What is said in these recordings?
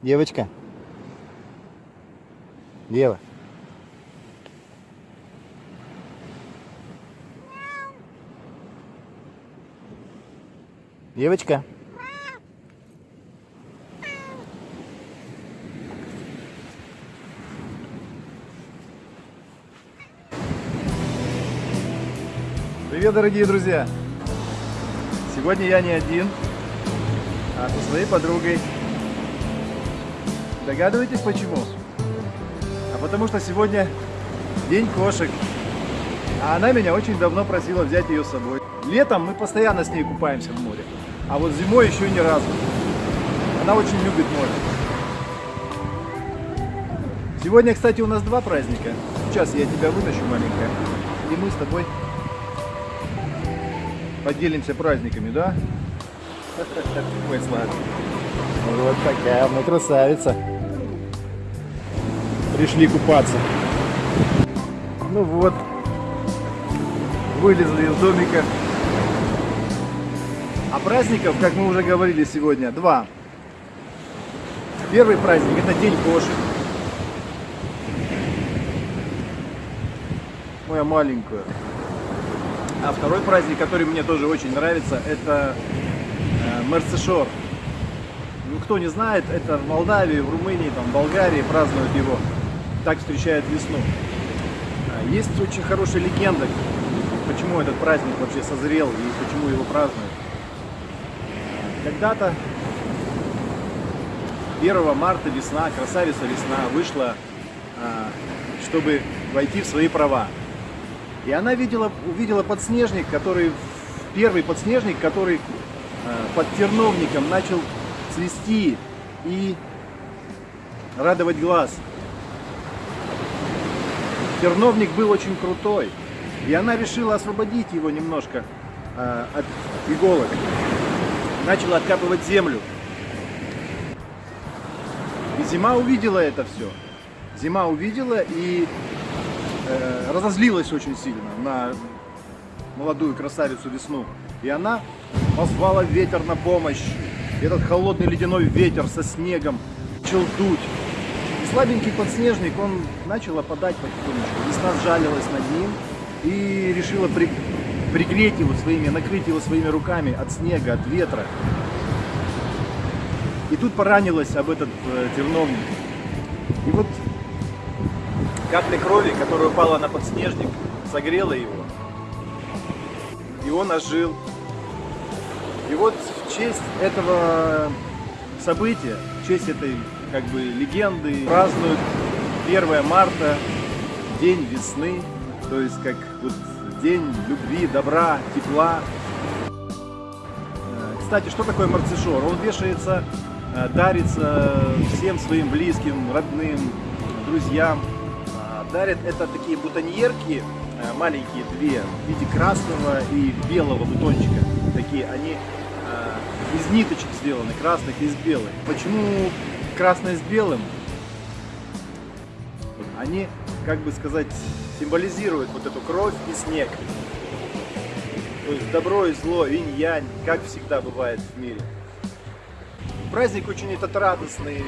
Девочка. Дева. Девочка. Привет, дорогие друзья! Сегодня я не один, а со своей подругой. Догадываетесь почему? А потому что сегодня день кошек. А она меня очень давно просила взять ее с собой. Летом мы постоянно с ней купаемся в море. А вот зимой еще ни разу. Она очень любит море. Сегодня, кстати, у нас два праздника. Сейчас я тебя вытащу, маленькая. И мы с тобой поделимся праздниками, да? Ой, сладкий. Вот такая мы красавица. Пришли купаться. Ну вот, вылезли из домика. А праздников, как мы уже говорили сегодня, два. Первый праздник это День кошек. Моя маленькая. А второй праздник, который мне тоже очень нравится, это э, Мерцешор. Ну, кто не знает, это в Молдавии, в Румынии, там, в Болгарии празднуют его. Так встречают весну. А, Есть очень хорошая легенда, почему этот праздник вообще созрел и почему его празднуют. Когда-то 1 марта весна, красавица весна вышла, а, чтобы войти в свои права. И она видела, увидела подснежник, который, первый подснежник, который э, под терновником начал цвести и радовать глаз. Терновник был очень крутой, и она решила освободить его немножко э, от иголок. Начала откапывать землю. И зима увидела это все. Зима увидела и э, разозлилась очень сильно на молодую красавицу весну. И она позвала ветер на помощь. Этот холодный ледяной ветер со снегом начал дуть. Слабенький подснежник, он начал опадать потихонечку. Весна сжалилась над ним и решила при, пригреть его своими, накрыть его своими руками от снега, от ветра. И тут поранилась об этот э, терновник. И вот Капля крови, которая упала на подснежник, согрела его. И он ожил. И вот в честь этого события, в честь этой как бы легенды празднуют 1 марта, день весны, то есть как вот день любви, добра, тепла. Э, Кстати, что такое марцишор? Он вешается, э, дарится всем своим близким, родным, друзьям дарят это такие бутоньерки, э, маленькие две, в виде красного и белого бутончика. Такие, они э, из ниточек сделаны, красных и из белых. Почему красное с белым? Они, как бы сказать, символизируют вот эту кровь и снег. То есть добро и зло, инь-янь, как всегда бывает в мире. Праздник очень этот радостный.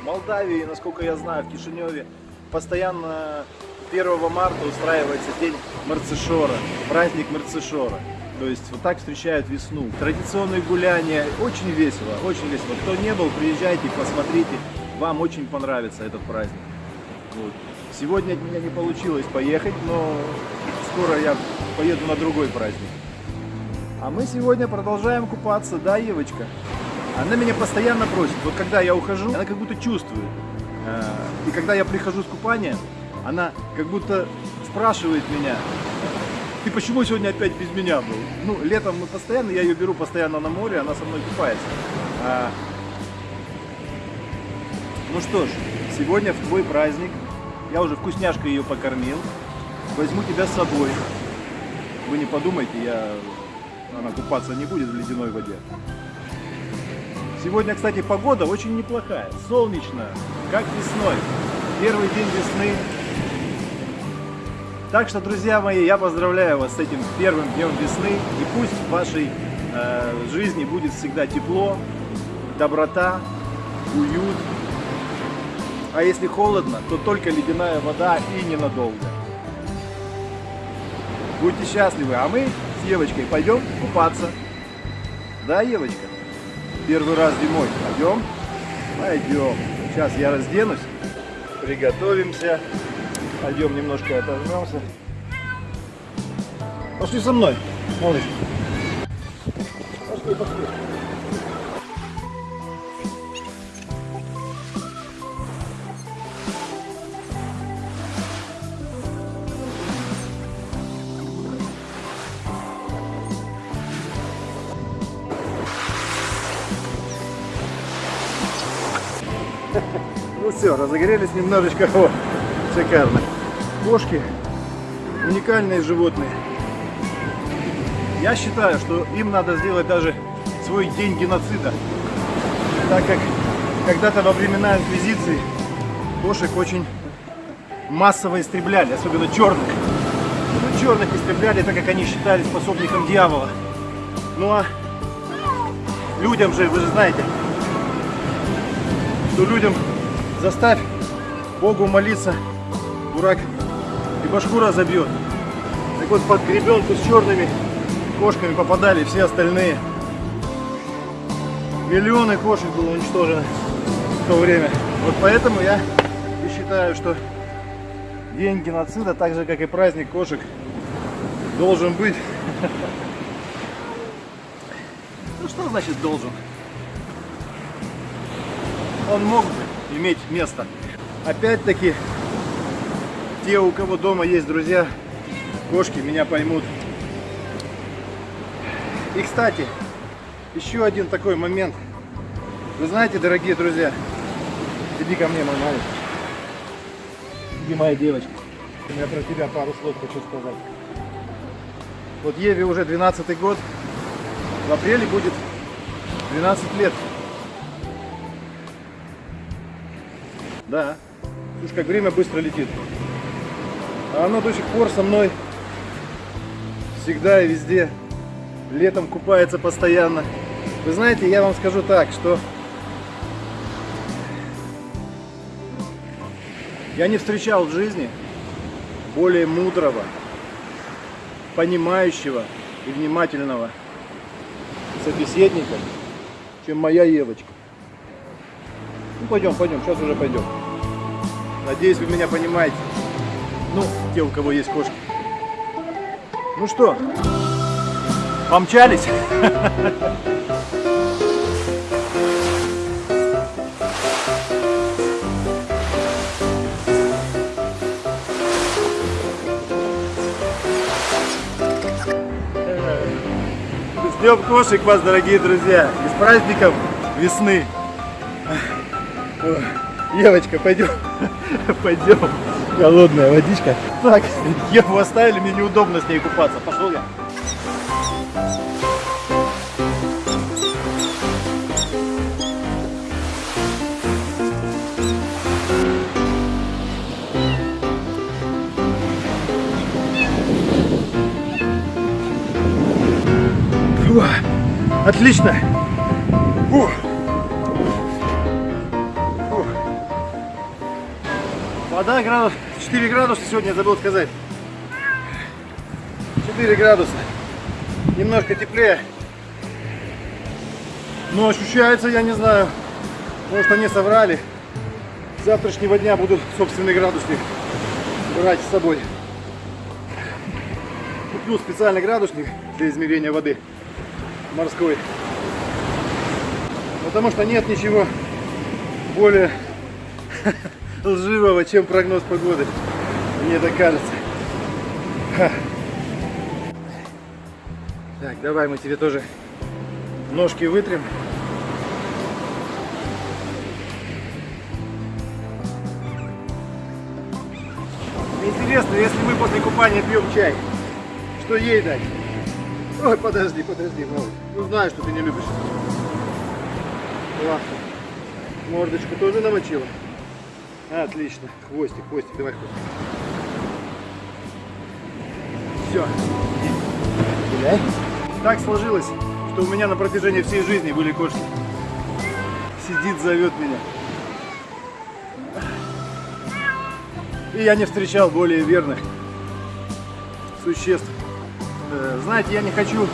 В Молдавии, насколько я знаю, в Кишиневе постоянно 1 марта устраивается день Марцишора, праздник Марцишора. То есть вот так встречают весну. Традиционные гуляния, очень весело, очень весело. Кто не был, приезжайте, посмотрите, вам очень понравится этот праздник. Вот. Сегодня от меня не получилось поехать, но скоро я поеду на другой праздник. А мы сегодня продолжаем купаться, да, Евочка? Она меня постоянно просит, вот когда я ухожу, она как будто чувствует. Э, и когда я прихожу с купания, она как будто спрашивает меня, ты почему сегодня опять без меня был? Ну, летом мы постоянно, я ее беру постоянно на море, она со мной купается. А... Ну что ж, сегодня в твой праздник, я уже вкусняшкой ее покормил, возьму тебя с собой. Вы не подумайте, я... она купаться не будет в ледяной воде. Сегодня, кстати, погода очень неплохая, солнечно, как весной. Первый день весны. Так что, друзья мои, я поздравляю вас с этим первым днем весны. И пусть в вашей э, жизни будет всегда тепло, доброта, уют А если холодно, то только ледяная вода и ненадолго. Будьте счастливы, а мы с Евочкой пойдем купаться. Да, Евочка? Первый раз зимой. Пойдем? Пойдем. Сейчас я разденусь, приготовимся. Пойдем немножко отожмемся. Пошли со мной, малыш. Пошли, пошли. Ну все, разогрелись немножечко. Шикарно. Кошки уникальные животные. Я считаю, что им надо сделать даже свой день геноцида. Так как когда-то во времена инквизиции кошек очень массово истребляли, особенно черных. Ну, черных истребляли, так как они считались способником дьявола. Ну а людям же, вы же знаете, что людям заставь Богу молиться, дурак и башку разобьет. Так вот под гребенку с черными кошками попадали все остальные. Миллионы кошек было уничтожено в то время. Вот поэтому я и считаю, что день геноцида, так же как и праздник кошек, должен быть. Ну что значит должен? Он мог бы иметь место. Опять-таки, те, у кого дома есть друзья, кошки, меня поймут. И, кстати, еще один такой момент. Вы знаете, дорогие друзья, иди ко мне, мой маленький. Иди, моя девочка. Я про тебя пару слов хочу сказать. Вот Еве уже 12 год. В апреле будет 12 лет. Да. Слушай, как время быстро летит. А оно до сих пор со мной всегда и везде. Летом купается постоянно. Вы знаете, я вам скажу так, что я не встречал в жизни более мудрого, понимающего и внимательного собеседника, чем моя Евочка. Ну пойдем, пойдем, сейчас уже пойдем. Надеюсь, вы меня понимаете. Ну, те, у кого есть кошки. Ну что, помчались? С кошек вас, дорогие друзья! И с праздником весны! Евочка, пойдем, пойдем. Холодная водичка. Так, Еву оставили, мне неудобно с ней купаться. Пошел я. Фу, Отлично. Фу. Вода градус 4 градуса сегодня, забыл сказать. 4 градуса. Немножко теплее. Но ощущается, я не знаю, может они соврали. С завтрашнего дня буду собственный градусник брать с собой. Куплю специальный градусник для измерения воды морской. Потому что нет ничего более лживого, чем прогноз погоды. Мне так кажется. Ха. Так, давай мы тебе тоже ножки вытрем. Интересно, если мы после купания пьем чай, что ей дать? Ой, подожди, подожди, малыш. Ну знаю, что ты не любишь. Ладно. Мордочку тоже намочила. Отлично. Хвостик, хвостик, давай хвостик. Все. Гуляй. Так сложилось, что у меня на протяжении всей жизни были кошки. Сидит, зовет меня. И я не встречал более верных существ. Э, Знаете, я не хочу...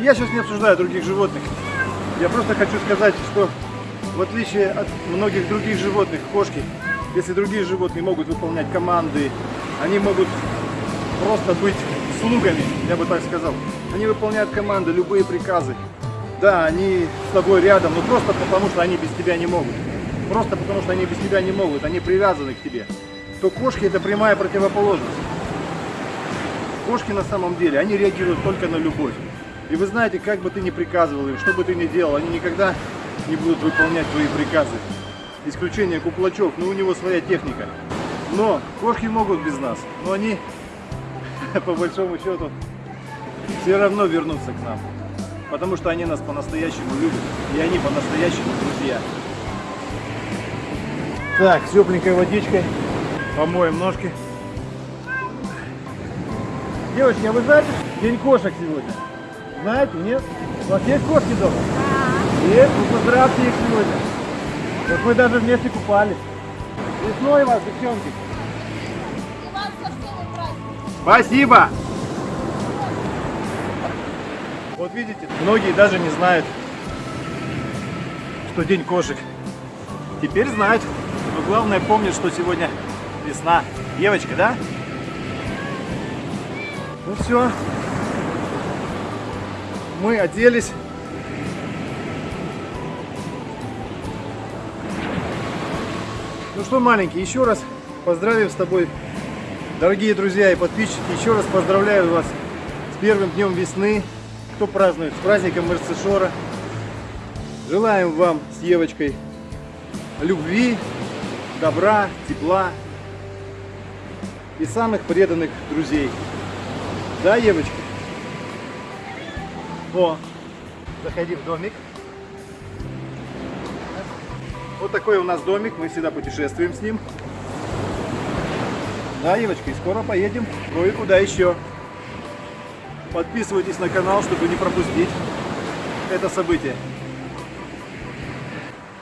Я сейчас не обсуждаю других животных. Я просто хочу сказать, что в отличие от многих других животных, кошки, если другие животные могут выполнять команды, они могут просто быть слугами, я бы так сказал. Они выполняют команды, любые приказы. Да, они с тобой рядом, но просто потому, что они без тебя не могут. Просто потому, что они без тебя не могут, они привязаны к тебе. То кошки это прямая противоположность. Кошки на самом деле, они реагируют только на любовь. И вы знаете, как бы ты ни приказывал им, что бы ты ни делал, они никогда не будут выполнять твои приказы. Исключение куклачев, но у него своя техника. Но кошки могут без нас, но они, по большому счету, все равно вернутся к нам. Потому что они нас по-настоящему любят, и они по-настоящему друзья. Так, с тепленькой водичкой помоем ножки. Девочки, а вы знаете, день кошек сегодня? Знаете, нет? У вас есть кошки дома? Есть, ну поздравьте их сегодня. Вот мы даже вместе купались. Весной вас, девчонки. Спасибо! Вот видите, многие даже не знают, что день кошек. Теперь знают. Но главное помнят, что сегодня весна. Девочка, да? Ну все. Мы оделись. Ну что, маленький, еще раз поздравим с тобой, дорогие друзья и подписчики. Еще раз поздравляю вас с первым днем весны. Кто празднует? С праздником Мерсешора. Желаем вам с Евочкой любви, добра, тепла и самых преданных друзей. Да, Евочка? О, заходи в домик. Вот такой у нас домик, мы всегда путешествуем с ним. Да, Евочка, и скоро поедем ну и куда еще. Подписывайтесь на канал, чтобы не пропустить это событие.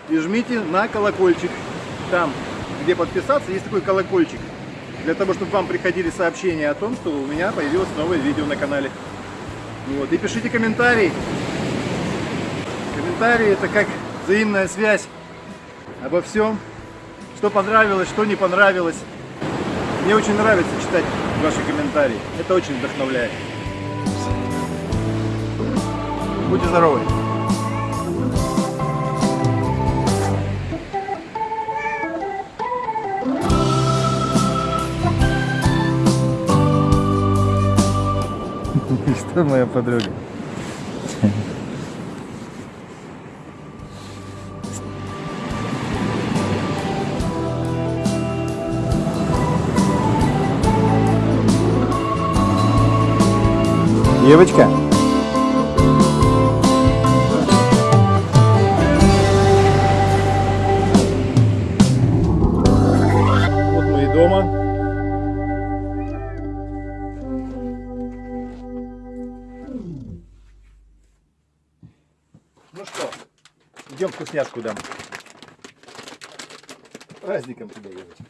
И жмите на колокольчик. Там, где подписаться, есть такой колокольчик. Для того, чтобы вам приходили сообщения о том, что у меня появилось новое видео на канале. Вот. И пишите комментарии. Комментарии это как взаимная связь обо всем, что понравилось, что не понравилось. Мне очень нравится читать ваши комментарии. Это очень вдохновляет. Будьте здоровы! Что моя подруга? Девочка. Вот мы и дома. Ну что, идем вкусняшку дам. Праздником тебя, девочка.